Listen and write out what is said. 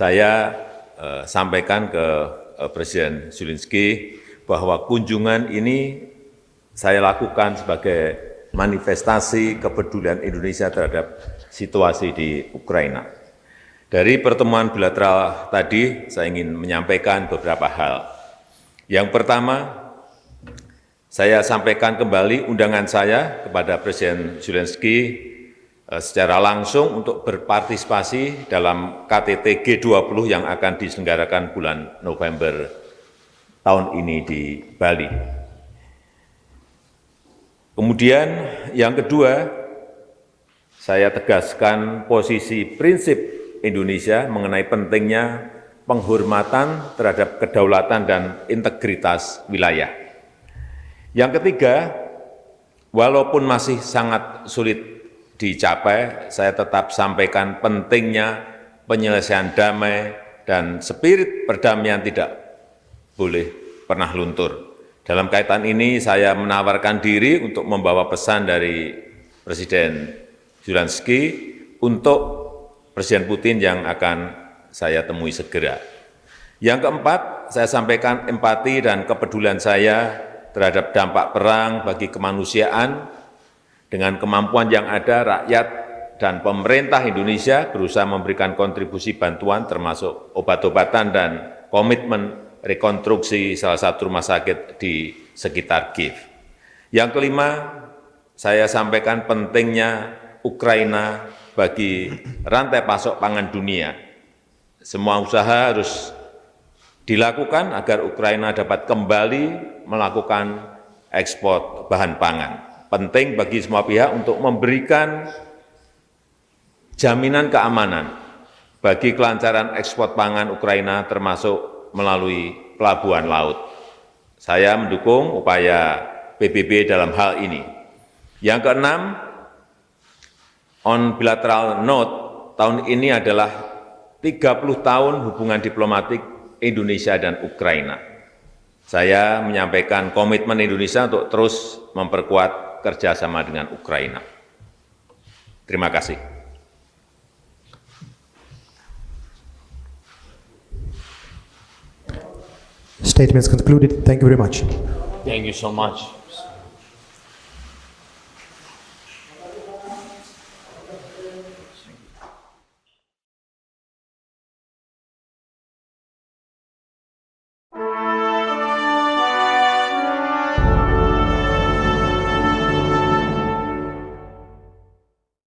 saya eh, sampaikan ke eh, Presiden Zelensky bahwa kunjungan ini saya lakukan sebagai manifestasi kepedulian Indonesia terhadap situasi di Ukraina. Dari pertemuan bilateral tadi, saya ingin menyampaikan beberapa hal. Yang pertama, saya sampaikan kembali undangan saya kepada Presiden Zelensky secara langsung untuk berpartisipasi dalam KTT G20 yang akan diselenggarakan bulan November tahun ini di Bali. Kemudian yang kedua, saya tegaskan posisi prinsip Indonesia mengenai pentingnya penghormatan terhadap kedaulatan dan integritas wilayah. Yang ketiga, walaupun masih sangat sulit dicapai, saya tetap sampaikan pentingnya penyelesaian damai dan spirit perdamaian tidak boleh pernah luntur. Dalam kaitan ini saya menawarkan diri untuk membawa pesan dari Presiden Zelensky untuk Presiden Putin yang akan saya temui segera. Yang keempat, saya sampaikan empati dan kepedulian saya terhadap dampak perang bagi kemanusiaan dengan kemampuan yang ada, rakyat dan pemerintah Indonesia berusaha memberikan kontribusi bantuan termasuk obat-obatan dan komitmen rekonstruksi salah satu rumah sakit di sekitar Kiev. Yang kelima, saya sampaikan pentingnya Ukraina bagi rantai pasok pangan dunia. Semua usaha harus dilakukan agar Ukraina dapat kembali melakukan ekspor bahan pangan penting bagi semua pihak untuk memberikan jaminan keamanan bagi kelancaran ekspor pangan Ukraina termasuk melalui pelabuhan laut. Saya mendukung upaya PBB dalam hal ini. Yang keenam, on bilateral note, tahun ini adalah 30 tahun hubungan diplomatik Indonesia dan Ukraina. Saya menyampaikan komitmen Indonesia untuk terus memperkuat kerjasama dengan Ukraina. Terima kasih. Statements concluded. Thank you very much. Thank you so much.